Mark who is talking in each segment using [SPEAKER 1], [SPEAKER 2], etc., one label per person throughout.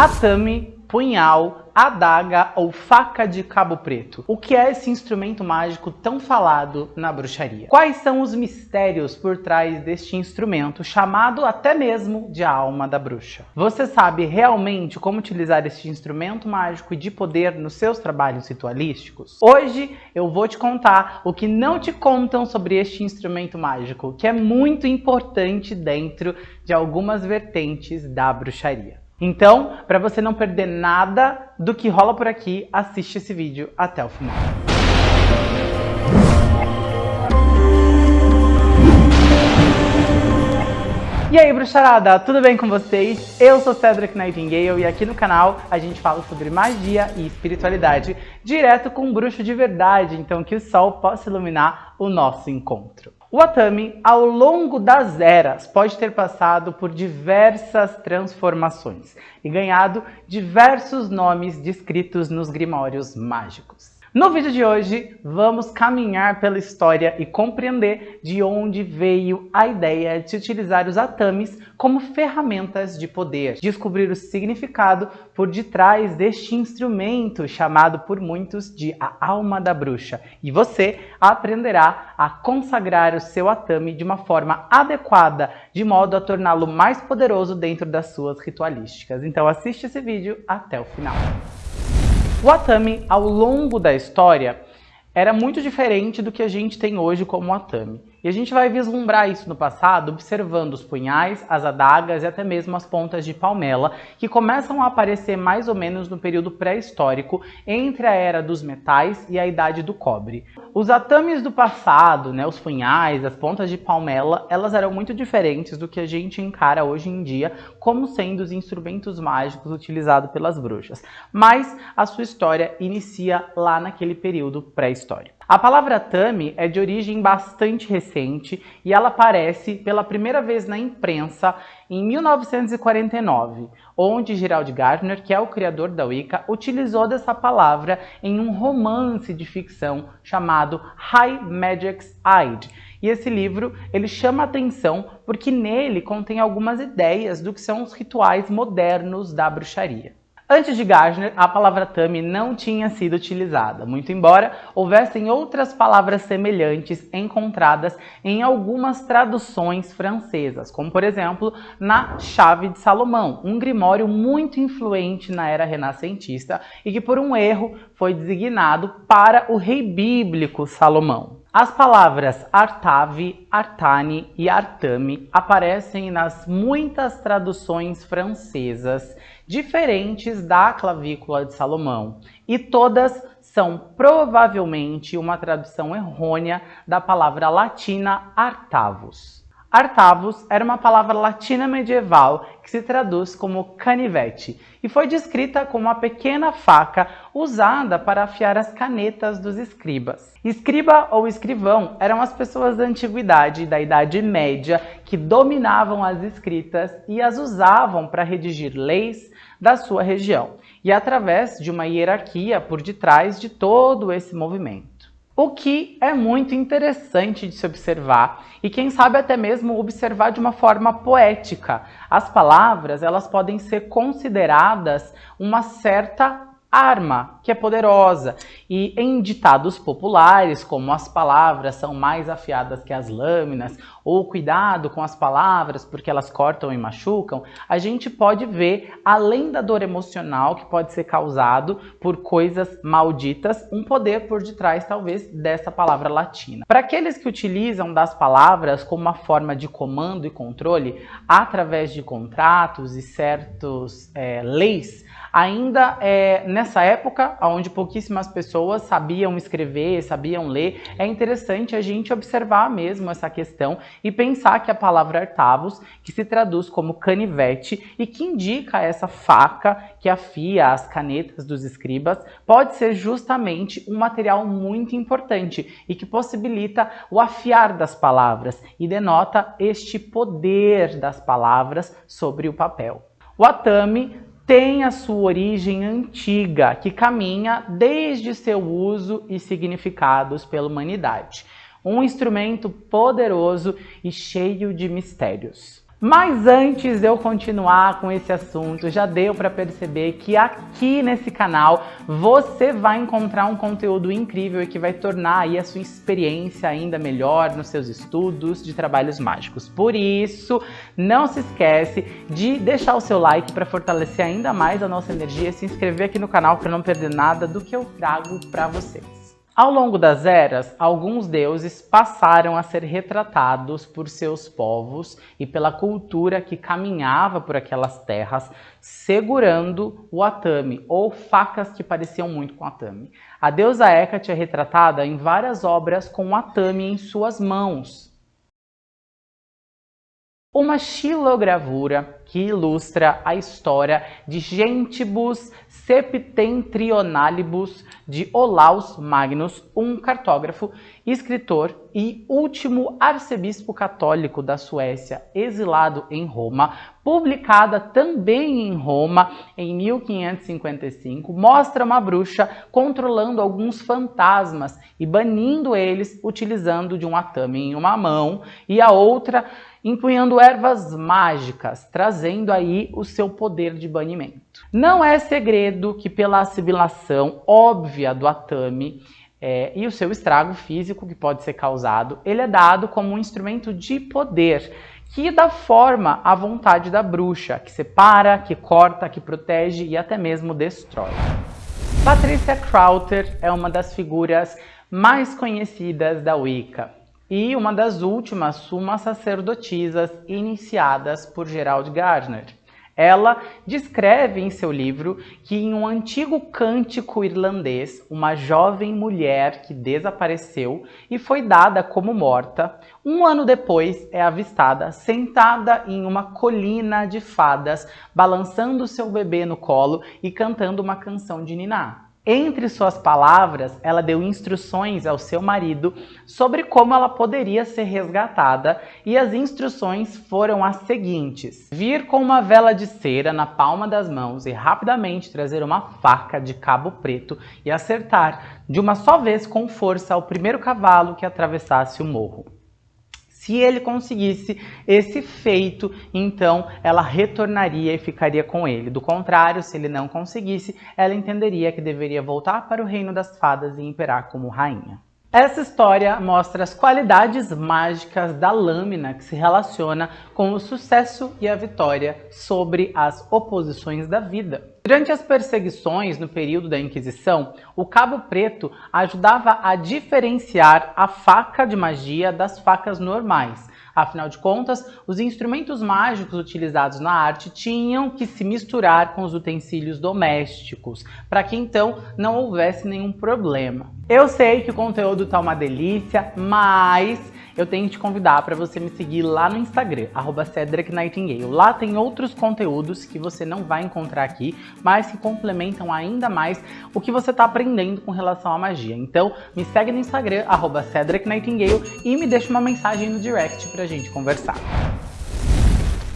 [SPEAKER 1] Atami, punhal, adaga ou faca de cabo preto. O que é esse instrumento mágico tão falado na bruxaria? Quais são os mistérios por trás deste instrumento, chamado até mesmo de alma da bruxa? Você sabe realmente como utilizar este instrumento mágico e de poder nos seus trabalhos ritualísticos? Hoje eu vou te contar o que não te contam sobre este instrumento mágico, que é muito importante dentro de algumas vertentes da bruxaria. Então, para você não perder nada do que rola por aqui, assiste esse vídeo até o final. E aí, bruxarada, tudo bem com vocês? Eu sou Cedric Nightingale e aqui no canal a gente fala sobre magia e espiritualidade direto com um bruxo de verdade, então que o sol possa iluminar o nosso encontro. O Atami, ao longo das eras, pode ter passado por diversas transformações e ganhado diversos nomes descritos nos grimórios mágicos. No vídeo de hoje, vamos caminhar pela história e compreender de onde veio a ideia de utilizar os atames como ferramentas de poder, descobrir o significado por detrás deste instrumento chamado por muitos de a alma da bruxa. E você aprenderá a consagrar o seu atame de uma forma adequada, de modo a torná-lo mais poderoso dentro das suas ritualísticas. Então assiste esse vídeo até o final. O Atami, ao longo da história, era muito diferente do que a gente tem hoje como Atami. E a gente vai vislumbrar isso no passado observando os punhais, as adagas e até mesmo as pontas de palmela, que começam a aparecer mais ou menos no período pré-histórico, entre a era dos metais e a idade do cobre. Os atames do passado, né, os punhais, as pontas de palmela, elas eram muito diferentes do que a gente encara hoje em dia como sendo os instrumentos mágicos utilizados pelas bruxas. Mas a sua história inicia lá naquele período pré-histórico. A palavra Tami é de origem bastante recente e ela aparece pela primeira vez na imprensa em 1949, onde Gerald Gardner, que é o criador da Wicca, utilizou dessa palavra em um romance de ficção chamado High Magic's Aid. E esse livro ele chama atenção porque nele contém algumas ideias do que são os rituais modernos da bruxaria. Antes de Gardner, a palavra Tami não tinha sido utilizada, muito embora houvessem outras palavras semelhantes encontradas em algumas traduções francesas, como por exemplo na Chave de Salomão, um grimório muito influente na era renascentista e que por um erro foi designado para o rei bíblico Salomão. As palavras Artave, Artane e Artame aparecem nas muitas traduções francesas diferentes da clavícula de Salomão, e todas são provavelmente uma tradução errônea da palavra latina artavus. Artavus era uma palavra latina medieval que se traduz como canivete e foi descrita como uma pequena faca usada para afiar as canetas dos escribas. Escriba ou escrivão eram as pessoas da antiguidade da Idade Média que dominavam as escritas e as usavam para redigir leis da sua região e através de uma hierarquia por detrás de todo esse movimento. O que é muito interessante de se observar e quem sabe até mesmo observar de uma forma poética. As palavras, elas podem ser consideradas uma certa arma, que é poderosa. E em ditados populares, como as palavras são mais afiadas que as lâminas, ou cuidado com as palavras porque elas cortam e machucam, a gente pode ver, além da dor emocional que pode ser causado por coisas malditas, um poder por detrás, talvez, dessa palavra latina. Para aqueles que utilizam das palavras como uma forma de comando e controle, através de contratos e certos é, leis, ainda é, nessa época, onde pouquíssimas pessoas sabiam escrever, sabiam ler, é interessante a gente observar mesmo essa questão e pensar que a palavra artavos, que se traduz como canivete e que indica essa faca que afia as canetas dos escribas, pode ser justamente um material muito importante e que possibilita o afiar das palavras e denota este poder das palavras sobre o papel. O atame tem a sua origem antiga, que caminha desde seu uso e significados pela humanidade. Um instrumento poderoso e cheio de mistérios. Mas antes de eu continuar com esse assunto, já deu para perceber que aqui nesse canal você vai encontrar um conteúdo incrível e que vai tornar aí a sua experiência ainda melhor nos seus estudos de trabalhos mágicos. Por isso, não se esquece de deixar o seu like para fortalecer ainda mais a nossa energia e se inscrever aqui no canal para não perder nada do que eu trago para vocês. Ao longo das eras, alguns deuses passaram a ser retratados por seus povos e pela cultura que caminhava por aquelas terras, segurando o atame, ou facas que pareciam muito com atame. A deusa Hecate é retratada em várias obras com o atame em suas mãos, uma xilogravura que ilustra a história de Gentibus Septentrionalibus de Olaus Magnus, um cartógrafo, escritor e último arcebispo católico da Suécia, exilado em Roma, publicada também em Roma em 1555, mostra uma bruxa controlando alguns fantasmas e banindo eles utilizando de um atame em uma mão e a outra empunhando ervas mágicas, trazendo aí o seu poder de banimento. Não é segredo que pela assimilação óbvia do atame é, e o seu estrago físico que pode ser causado, ele é dado como um instrumento de poder, que dá forma à vontade da bruxa, que separa, que corta, que protege e até mesmo destrói. Patricia Crowther é uma das figuras mais conhecidas da Wicca e uma das últimas sumas sacerdotisas iniciadas por Gerald Gardner. Ela descreve em seu livro que em um antigo cântico irlandês, uma jovem mulher que desapareceu e foi dada como morta, um ano depois é avistada sentada em uma colina de fadas, balançando seu bebê no colo e cantando uma canção de Niná. Entre suas palavras, ela deu instruções ao seu marido sobre como ela poderia ser resgatada e as instruções foram as seguintes. Vir com uma vela de cera na palma das mãos e rapidamente trazer uma faca de cabo preto e acertar de uma só vez com força ao primeiro cavalo que atravessasse o morro. Se ele conseguisse esse feito, então ela retornaria e ficaria com ele. Do contrário, se ele não conseguisse, ela entenderia que deveria voltar para o reino das fadas e imperar como rainha. Essa história mostra as qualidades mágicas da lâmina que se relaciona com o sucesso e a vitória sobre as oposições da vida. Durante as perseguições no período da Inquisição, o cabo preto ajudava a diferenciar a faca de magia das facas normais, Afinal de contas, os instrumentos mágicos utilizados na arte tinham que se misturar com os utensílios domésticos, para que então não houvesse nenhum problema. Eu sei que o conteúdo tá uma delícia, mas eu tenho que te convidar para você me seguir lá no Instagram, arroba Cedric Nightingale. Lá tem outros conteúdos que você não vai encontrar aqui, mas que complementam ainda mais o que você está aprendendo com relação à magia. Então, me segue no Instagram, arroba Cedric Nightingale, e me deixa uma mensagem no direct para a gente conversar.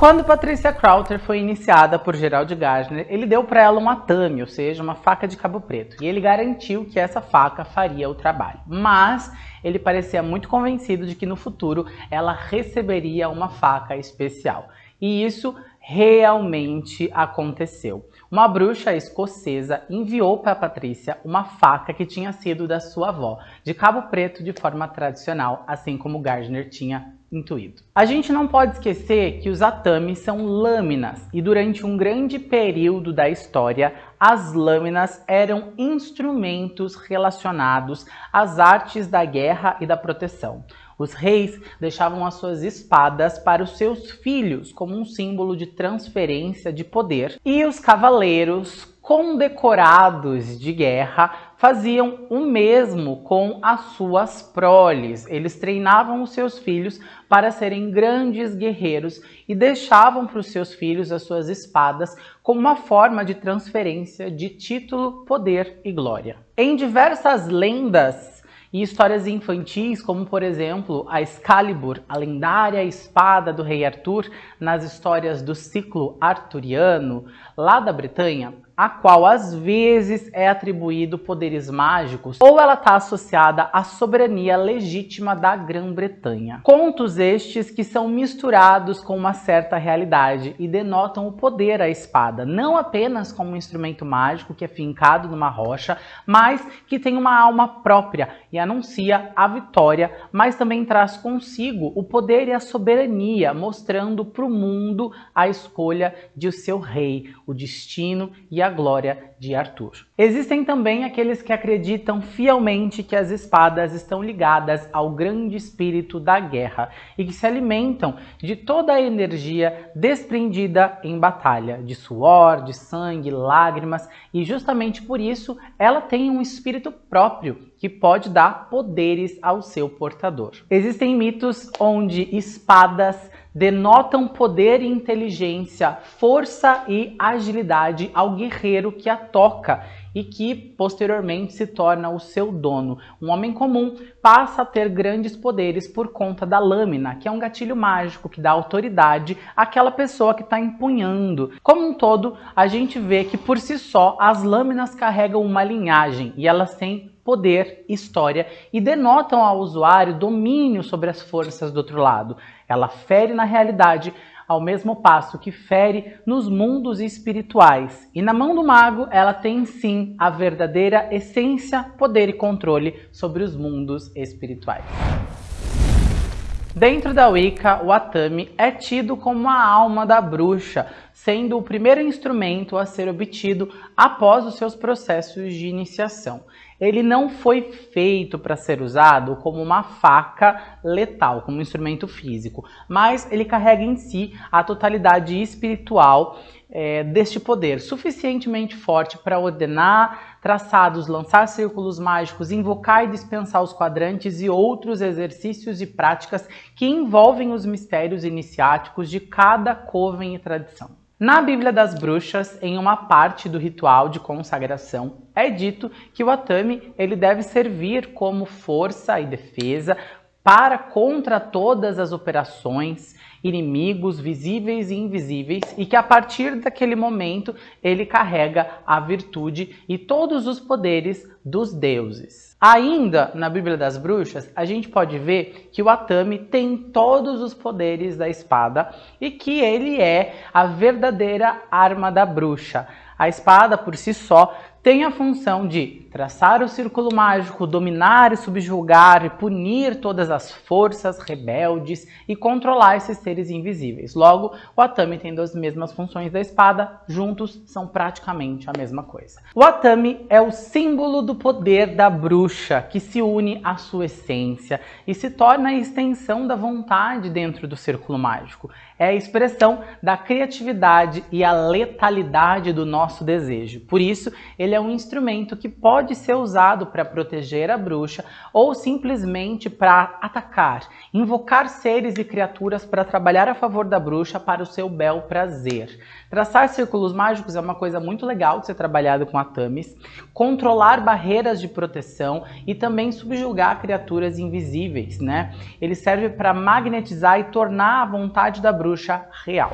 [SPEAKER 1] Quando Patricia Crowther foi iniciada por Gerald Gardner, ele deu para ela uma tame, ou seja, uma faca de cabo preto, e ele garantiu que essa faca faria o trabalho. Mas ele parecia muito convencido de que no futuro ela receberia uma faca especial. E isso realmente aconteceu. Uma bruxa escocesa enviou para Patrícia uma faca que tinha sido da sua avó, de cabo preto de forma tradicional, assim como Gardner tinha intuído. A gente não pode esquecer que os atames são lâminas e durante um grande período da história, as lâminas eram instrumentos relacionados às artes da guerra e da proteção. Os reis deixavam as suas espadas para os seus filhos como um símbolo de transferência de poder e os cavaleiros condecorados de guerra faziam o mesmo com as suas proles. Eles treinavam os seus filhos para serem grandes guerreiros e deixavam para os seus filhos as suas espadas como uma forma de transferência de título, poder e glória. Em diversas lendas e histórias infantis, como por exemplo a Excalibur, a lendária espada do rei Arthur, nas histórias do ciclo arturiano, lá da Bretanha, a qual às vezes é atribuído poderes mágicos, ou ela está associada à soberania legítima da Grã-Bretanha. Contos estes que são misturados com uma certa realidade e denotam o poder à espada, não apenas como um instrumento mágico que é fincado numa rocha, mas que tem uma alma própria e anuncia a vitória, mas também traz consigo o poder e a soberania, mostrando para o mundo a escolha de o seu rei, o destino e a glória de Arthur. Existem também aqueles que acreditam fielmente que as espadas estão ligadas ao grande espírito da guerra e que se alimentam de toda a energia desprendida em batalha, de suor, de sangue, lágrimas, e justamente por isso ela tem um espírito próprio que pode dar poderes ao seu portador. Existem mitos onde espadas denotam poder e inteligência, força e agilidade ao guerreiro que a toca e que posteriormente se torna o seu dono. Um homem comum passa a ter grandes poderes por conta da lâmina, que é um gatilho mágico que dá autoridade àquela pessoa que está empunhando. Como um todo, a gente vê que por si só as lâminas carregam uma linhagem e elas têm poder, história e denotam ao usuário domínio sobre as forças do outro lado. Ela fere na realidade, ao mesmo passo que fere nos mundos espirituais. E na mão do mago, ela tem sim a verdadeira essência, poder e controle sobre os mundos espirituais. Dentro da Wicca, o Atami é tido como a alma da bruxa, sendo o primeiro instrumento a ser obtido após os seus processos de iniciação ele não foi feito para ser usado como uma faca letal, como um instrumento físico, mas ele carrega em si a totalidade espiritual é, deste poder, suficientemente forte para ordenar traçados, lançar círculos mágicos, invocar e dispensar os quadrantes e outros exercícios e práticas que envolvem os mistérios iniciáticos de cada coven e tradição. Na Bíblia das Bruxas, em uma parte do ritual de consagração, é dito que o Atami ele deve servir como força e defesa para contra todas as operações, inimigos visíveis e invisíveis, e que a partir daquele momento ele carrega a virtude e todos os poderes dos deuses. Ainda na Bíblia das Bruxas, a gente pode ver que o Atami tem todos os poderes da espada e que ele é a verdadeira arma da bruxa. A espada por si só tem a função de traçar o círculo mágico, dominar e subjugar e punir todas as forças rebeldes e controlar esses seres invisíveis. Logo, o Atami tem as mesmas funções da espada, juntos são praticamente a mesma coisa. O Atami é o símbolo do poder da bruxa, que se une à sua essência e se torna a extensão da vontade dentro do círculo mágico. É a expressão da criatividade e a letalidade do nosso desejo. Por isso, ele é um instrumento que pode ser usado para proteger a bruxa ou simplesmente para atacar, invocar seres e criaturas para trabalhar a favor da bruxa para o seu bel prazer. Traçar círculos mágicos é uma coisa muito legal de ser trabalhado com a Tamis, controlar barreiras de proteção e também subjugar criaturas invisíveis, né? Ele serve para magnetizar e tornar a vontade da bruxa real.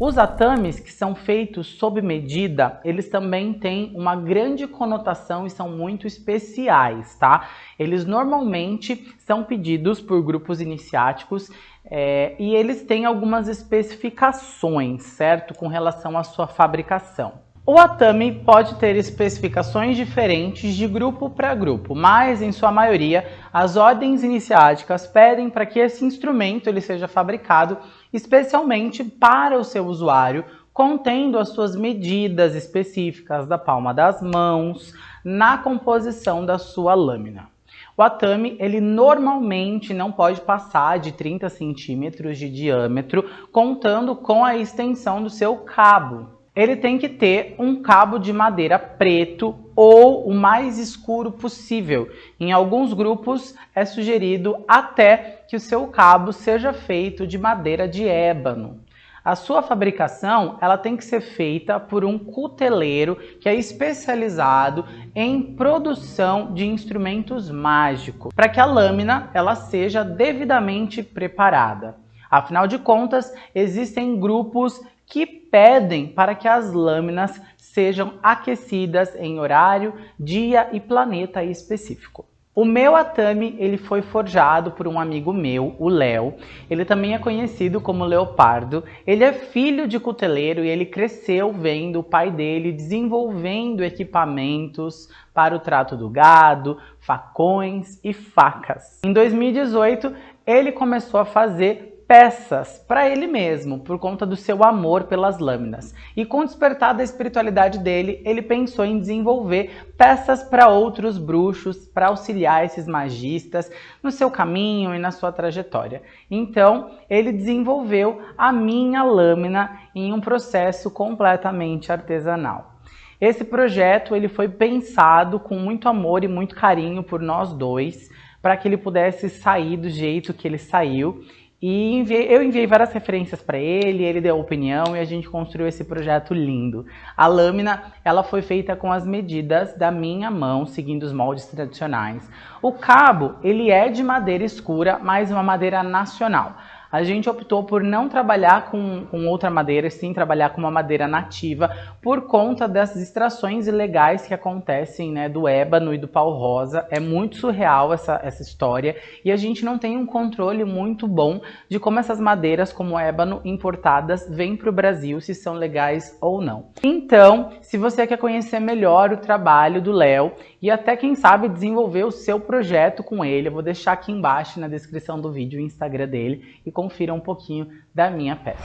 [SPEAKER 1] Os atames que são feitos sob medida, eles também têm uma grande conotação e são muito especiais, tá? Eles normalmente são pedidos por grupos iniciáticos é, e eles têm algumas especificações, certo? Com relação à sua fabricação. O Atami pode ter especificações diferentes de grupo para grupo, mas em sua maioria as ordens iniciáticas pedem para que esse instrumento ele seja fabricado especialmente para o seu usuário, contendo as suas medidas específicas da palma das mãos na composição da sua lâmina. O atame, ele normalmente não pode passar de 30 centímetros de diâmetro, contando com a extensão do seu cabo ele tem que ter um cabo de madeira preto ou o mais escuro possível. Em alguns grupos é sugerido até que o seu cabo seja feito de madeira de ébano. A sua fabricação ela tem que ser feita por um cuteleiro que é especializado em produção de instrumentos mágicos, para que a lâmina ela seja devidamente preparada. Afinal de contas, existem grupos que pedem para que as lâminas sejam aquecidas em horário, dia e planeta específico. O meu Atami, ele foi forjado por um amigo meu, o Léo. Ele também é conhecido como Leopardo. Ele é filho de cuteleiro e ele cresceu vendo o pai dele desenvolvendo equipamentos para o trato do gado, facões e facas. Em 2018, ele começou a fazer peças para ele mesmo, por conta do seu amor pelas lâminas. E com o despertar da espiritualidade dele, ele pensou em desenvolver peças para outros bruxos, para auxiliar esses magistas no seu caminho e na sua trajetória. Então, ele desenvolveu a minha lâmina em um processo completamente artesanal. Esse projeto ele foi pensado com muito amor e muito carinho por nós dois, para que ele pudesse sair do jeito que ele saiu e enviei, eu enviei várias referências para ele, ele deu opinião e a gente construiu esse projeto lindo. A lâmina, ela foi feita com as medidas da minha mão, seguindo os moldes tradicionais. O cabo, ele é de madeira escura, mas uma madeira nacional a gente optou por não trabalhar com, com outra madeira, sim trabalhar com uma madeira nativa, por conta das extrações ilegais que acontecem né, do ébano e do pau rosa. É muito surreal essa, essa história e a gente não tem um controle muito bom de como essas madeiras, como ébano, importadas, vêm para o Brasil, se são legais ou não. Então, se você quer conhecer melhor o trabalho do Léo e até, quem sabe, desenvolver o seu projeto com ele, eu vou deixar aqui embaixo na descrição do vídeo o Instagram dele e confira um pouquinho da minha peça.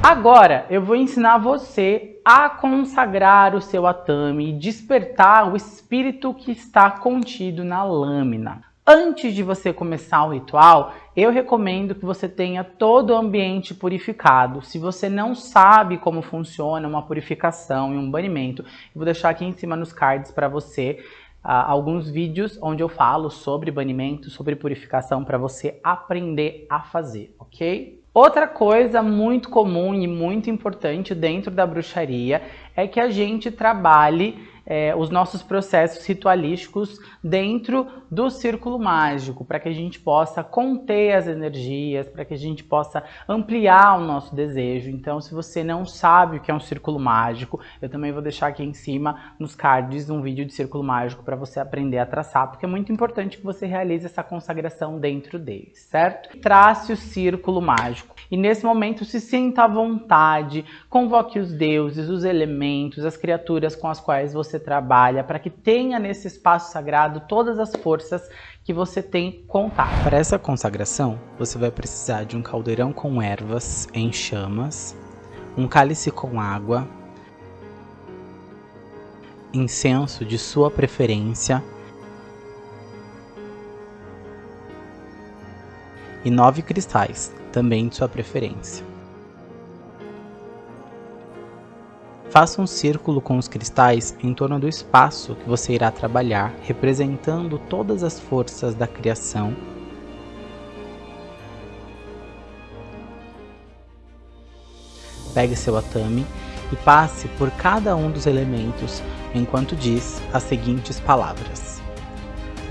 [SPEAKER 1] Agora eu vou ensinar você a consagrar o seu atame e despertar o espírito que está contido na lâmina. Antes de você começar o ritual, eu recomendo que você tenha todo o ambiente purificado. Se você não sabe como funciona uma purificação e um banimento, eu vou deixar aqui em cima nos cards para você uh, alguns vídeos onde eu falo sobre banimento, sobre purificação para você aprender a fazer, ok? Outra coisa muito comum e muito importante dentro da bruxaria é que a gente trabalhe é, os nossos processos ritualísticos dentro do círculo mágico, para que a gente possa conter as energias, para que a gente possa ampliar o nosso desejo. Então, se você não sabe o que é um círculo mágico, eu também vou deixar aqui em cima nos cards um vídeo de círculo mágico para você aprender a traçar, porque é muito importante que você realize essa consagração dentro dele, certo? Trace o círculo mágico. E nesse momento se sinta à vontade, convoque os deuses, os elementos, as criaturas com as quais você trabalha, para que tenha nesse espaço sagrado todas as forças que você tem contato.
[SPEAKER 2] Para essa consagração, você vai precisar de um caldeirão com ervas em chamas, um cálice com água, incenso de sua preferência e nove cristais, também de sua preferência. Faça um círculo com os cristais em torno do espaço que você irá trabalhar, representando todas as forças da criação. Pegue seu atame e passe por cada um dos elementos enquanto diz as seguintes palavras.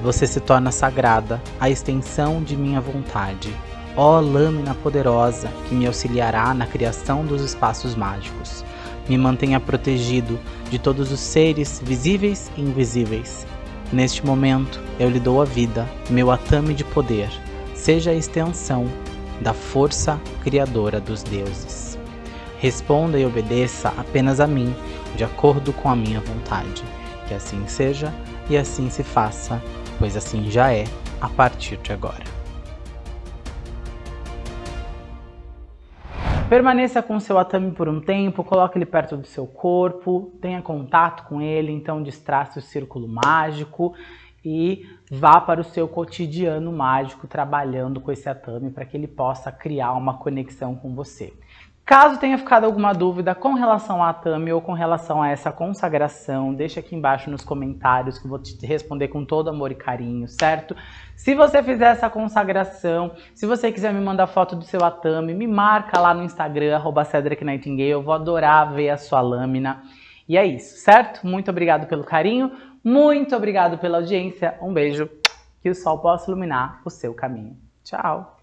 [SPEAKER 2] Você se torna sagrada, a extensão de minha vontade. Ó lâmina poderosa que me auxiliará na criação dos espaços mágicos. Me mantenha protegido de todos os seres visíveis e invisíveis. Neste momento, eu lhe dou a vida, meu atame de poder. Seja a extensão da força criadora dos deuses. Responda e obedeça apenas a mim, de acordo com a minha vontade. Que assim seja e assim se faça pois assim já é a partir de agora.
[SPEAKER 1] Permaneça com o seu atame por um tempo, coloque ele perto do seu corpo, tenha contato com ele, então distrace o círculo mágico e vá para o seu cotidiano mágico trabalhando com esse atame para que ele possa criar uma conexão com você. Caso tenha ficado alguma dúvida com relação à Tami ou com relação a essa consagração, deixa aqui embaixo nos comentários que eu vou te responder com todo amor e carinho, certo? Se você fizer essa consagração, se você quiser me mandar foto do seu Atami, me marca lá no Instagram, arroba Cedric Nightingale, eu vou adorar ver a sua lâmina. E é isso, certo? Muito obrigado pelo carinho, muito obrigado pela audiência. Um beijo, que o sol possa iluminar o seu caminho. Tchau!